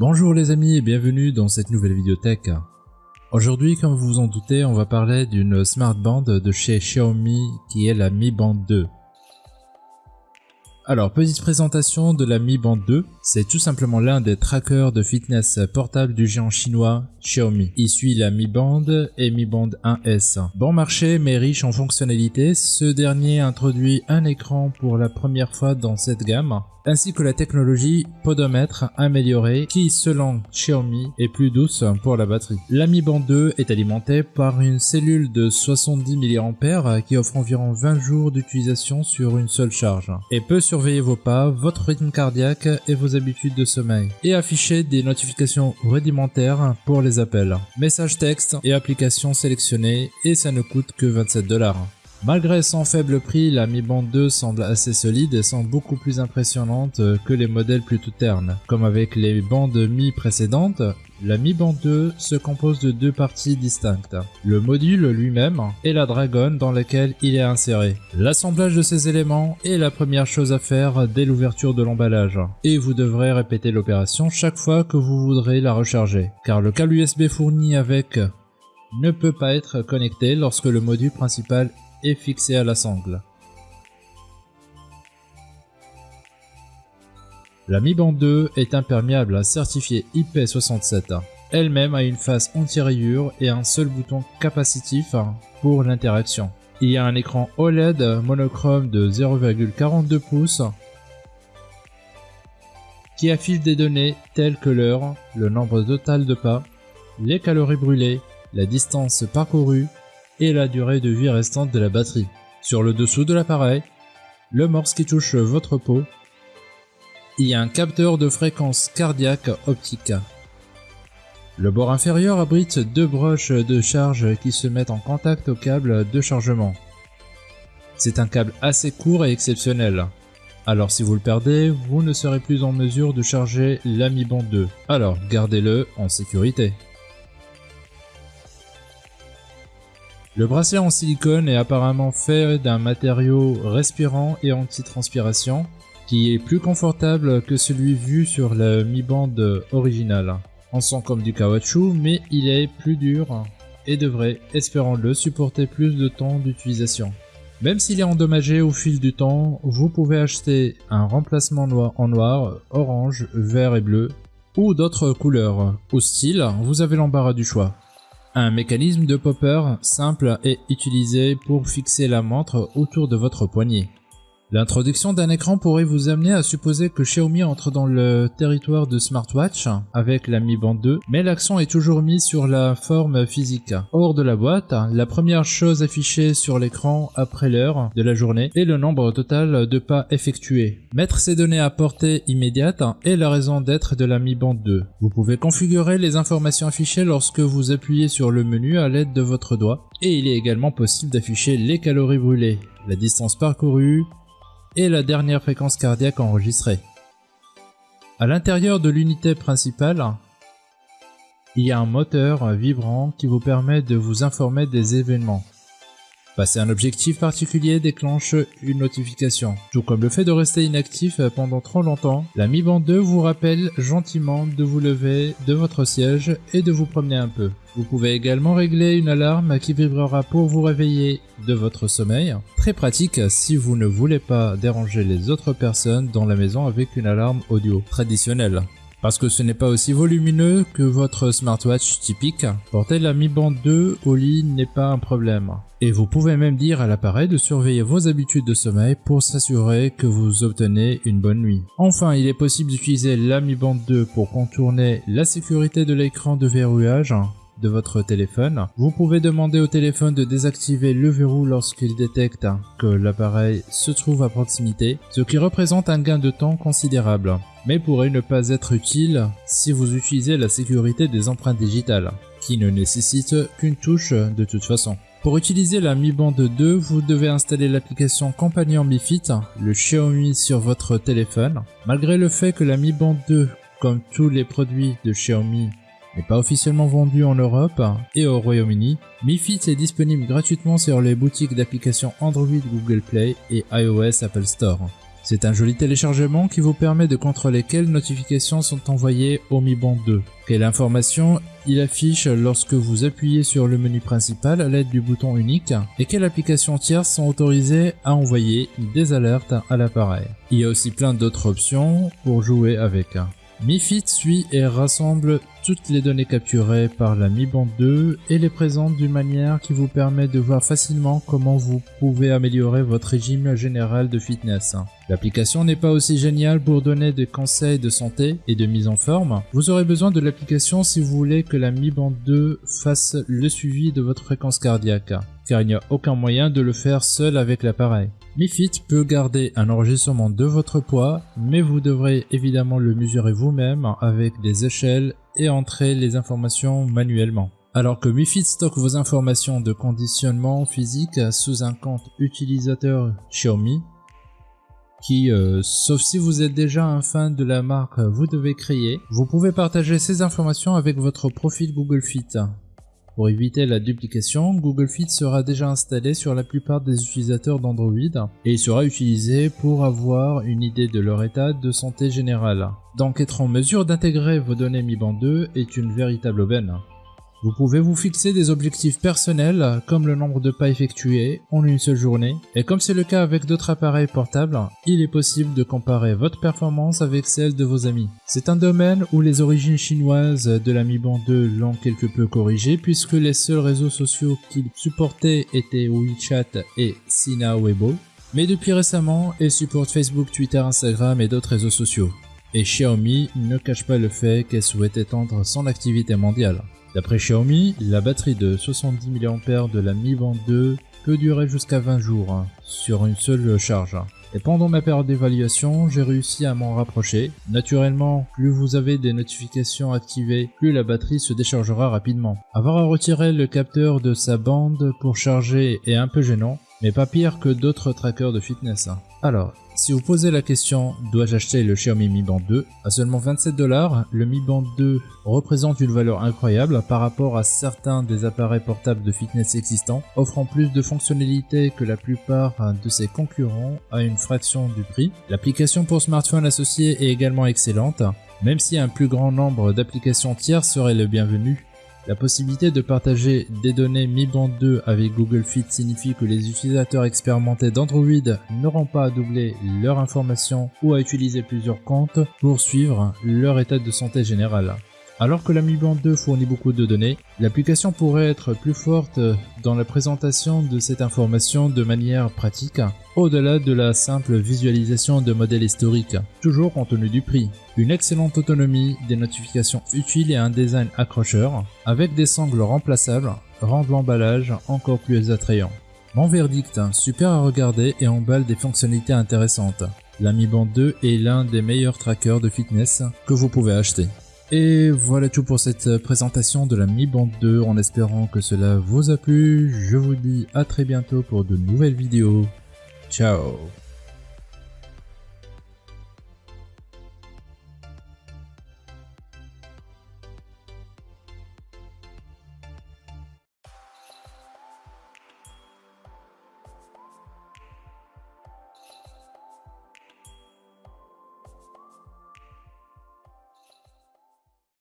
Bonjour les amis et bienvenue dans cette nouvelle vidéothèque. Aujourd'hui, comme vous vous en doutez, on va parler d'une smart band de chez Xiaomi qui est la Mi Band 2. Alors, petite présentation de la Mi Band 2. C'est tout simplement l'un des trackers de fitness portable du géant chinois Xiaomi. Il suit la Mi Band et Mi Band 1S. Bon marché mais riche en fonctionnalités, ce dernier introduit un écran pour la première fois dans cette gamme ainsi que la technologie podomètre améliorée qui, selon Xiaomi, est plus douce pour la batterie. La Mi Band 2 est alimentée par une cellule de 70 mAh qui offre environ 20 jours d'utilisation sur une seule charge et peut surveiller vos pas, votre rythme cardiaque et vos habitudes de sommeil et afficher des notifications rudimentaires pour les appels, messages texte et applications sélectionnées et ça ne coûte que 27 dollars. Malgré son faible prix, la Mi Band 2 semble assez solide et semble beaucoup plus impressionnante que les modèles plutôt ternes. Comme avec les bandes Mi précédentes, la Mi Band 2 se compose de deux parties distinctes, le module lui-même et la Dragon dans laquelle il est inséré. L'assemblage de ces éléments est la première chose à faire dès l'ouverture de l'emballage, et vous devrez répéter l'opération chaque fois que vous voudrez la recharger, car le câble USB fourni avec ne peut pas être connecté lorsque le module principal fixé à la sangle. La Mi Band 2 est imperméable, certifié IP67. Elle-même a une face anti-rayure et un seul bouton capacitif pour l'interaction. Il y a un écran OLED monochrome de 0,42 pouces qui affiche des données telles que l'heure, le nombre total de pas, les calories brûlées, la distance parcourue, et la durée de vie restante de la batterie. Sur le dessous de l'appareil, le morse qui touche votre peau, il y a un capteur de fréquence cardiaque optique. Le bord inférieur abrite deux broches de charge qui se mettent en contact au câble de chargement. C'est un câble assez court et exceptionnel. Alors si vous le perdez, vous ne serez plus en mesure de charger l'Ami Band 2. Alors gardez-le en sécurité. Le bracelet en silicone est apparemment fait d'un matériau respirant et anti-transpiration qui est plus confortable que celui vu sur la Mi Band originale. On sent comme du caoutchouc mais il est plus dur et devrait, espérons-le, supporter plus de temps d'utilisation. Même s'il est endommagé au fil du temps, vous pouvez acheter un remplacement en noir, orange, vert et bleu ou d'autres couleurs. Au style, vous avez l'embarras du choix. Un mécanisme de popper simple est utilisé pour fixer la montre autour de votre poignet. L'introduction d'un écran pourrait vous amener à supposer que Xiaomi entre dans le territoire de smartwatch avec la Mi Band 2, mais l'accent est toujours mis sur la forme physique. Hors de la boîte, la première chose affichée sur l'écran après l'heure de la journée est le nombre total de pas effectués. Mettre ces données à portée immédiate est la raison d'être de la Mi Band 2. Vous pouvez configurer les informations affichées lorsque vous appuyez sur le menu à l'aide de votre doigt, et il est également possible d'afficher les calories brûlées, la distance parcourue, et la dernière fréquence cardiaque enregistrée. À l'intérieur de l'unité principale, il y a un moteur vibrant qui vous permet de vous informer des événements. Passer un objectif particulier déclenche une notification. Tout comme le fait de rester inactif pendant trop longtemps, la Mi Band 2 vous rappelle gentiment de vous lever de votre siège et de vous promener un peu. Vous pouvez également régler une alarme qui vibrera pour vous réveiller de votre sommeil. Très pratique si vous ne voulez pas déranger les autres personnes dans la maison avec une alarme audio traditionnelle. Parce que ce n'est pas aussi volumineux que votre smartwatch typique, porter la Mi Band 2 au lit n'est pas un problème. Et vous pouvez même dire à l'appareil de surveiller vos habitudes de sommeil pour s'assurer que vous obtenez une bonne nuit. Enfin, il est possible d'utiliser la Mi Band 2 pour contourner la sécurité de l'écran de verrouillage de votre téléphone. Vous pouvez demander au téléphone de désactiver le verrou lorsqu'il détecte que l'appareil se trouve à proximité, ce qui représente un gain de temps considérable, mais pourrait ne pas être utile si vous utilisez la sécurité des empreintes digitales, qui ne nécessite qu'une touche de toute façon. Pour utiliser la Mi Band 2, vous devez installer l'application Compagnon Mi Fit, le Xiaomi sur votre téléphone. Malgré le fait que la Mi Band 2, comme tous les produits de Xiaomi, n'est pas officiellement vendu en Europe et au Royaume-Uni, Mi Fit est disponible gratuitement sur les boutiques d'applications Android Google Play et iOS Apple Store. C'est un joli téléchargement qui vous permet de contrôler quelles notifications sont envoyées au Mi Band 2, quelle information il affiche lorsque vous appuyez sur le menu principal à l'aide du bouton unique et quelles applications tierces sont autorisées à envoyer des alertes à l'appareil. Il y a aussi plein d'autres options pour jouer avec. MiFit suit et rassemble toutes les données capturées par la Mi Band 2 et les présente d'une manière qui vous permet de voir facilement comment vous pouvez améliorer votre régime général de fitness. L'application n'est pas aussi géniale pour donner des conseils de santé et de mise en forme. Vous aurez besoin de l'application si vous voulez que la Mi Band 2 fasse le suivi de votre fréquence cardiaque, car il n'y a aucun moyen de le faire seul avec l'appareil. MiFit peut garder un enregistrement de votre poids, mais vous devrez évidemment le mesurer vous-même avec des échelles et entrer les informations manuellement. Alors que MiFit stocke vos informations de conditionnement physique sous un compte utilisateur Xiaomi, qui, euh, sauf si vous êtes déjà un fan de la marque, vous devez créer, vous pouvez partager ces informations avec votre profil Google Fit. Pour éviter la duplication, Google Fit sera déjà installé sur la plupart des utilisateurs d'Android et il sera utilisé pour avoir une idée de leur état de santé générale. Donc être en mesure d'intégrer vos données Mi Band 2 est une véritable aubaine. Vous pouvez vous fixer des objectifs personnels comme le nombre de pas effectués en une seule journée et comme c'est le cas avec d'autres appareils portables, il est possible de comparer votre performance avec celle de vos amis. C'est un domaine où les origines chinoises de la Mi Band 2 l'ont quelque peu corrigé puisque les seuls réseaux sociaux qu'il supportait étaient WeChat et Sina Weibo. Mais depuis récemment, il supporte Facebook, Twitter, Instagram et d'autres réseaux sociaux. Et Xiaomi ne cache pas le fait qu'elle souhaite étendre son activité mondiale. D'après Xiaomi, la batterie de 70 mAh de la Mi Band 2 peut durer jusqu'à 20 jours hein, sur une seule charge. Et pendant ma période d'évaluation, j'ai réussi à m'en rapprocher. Naturellement, plus vous avez des notifications activées, plus la batterie se déchargera rapidement. Avoir à retirer le capteur de sa bande pour charger est un peu gênant, mais pas pire que d'autres trackers de fitness. Hein. Alors, si vous posez la question dois-je acheter le Xiaomi Mi Band 2 à seulement 27 dollars, le Mi Band 2 représente une valeur incroyable par rapport à certains des appareils portables de fitness existants, offrant plus de fonctionnalités que la plupart de ses concurrents à une fraction du prix. L'application pour smartphone associée est également excellente, même si un plus grand nombre d'applications tiers serait le bienvenu. La possibilité de partager des données Mi Band 2 avec Google Fit signifie que les utilisateurs expérimentés d'Android n'auront pas à doubler leur information ou à utiliser plusieurs comptes pour suivre leur état de santé général. Alors que la Mi Band 2 fournit beaucoup de données, l'application pourrait être plus forte dans la présentation de cette information de manière pratique, au-delà de la simple visualisation de modèles historiques, toujours compte tenu du prix. Une excellente autonomie, des notifications utiles et un design accrocheur, avec des sangles remplaçables, rendent l'emballage encore plus attrayant. Mon verdict, super à regarder et emballe des fonctionnalités intéressantes. La Mi Band 2 est l'un des meilleurs trackers de fitness que vous pouvez acheter. Et voilà tout pour cette présentation de la Mi Band 2 en espérant que cela vous a plu. Je vous dis à très bientôt pour de nouvelles vidéos. Ciao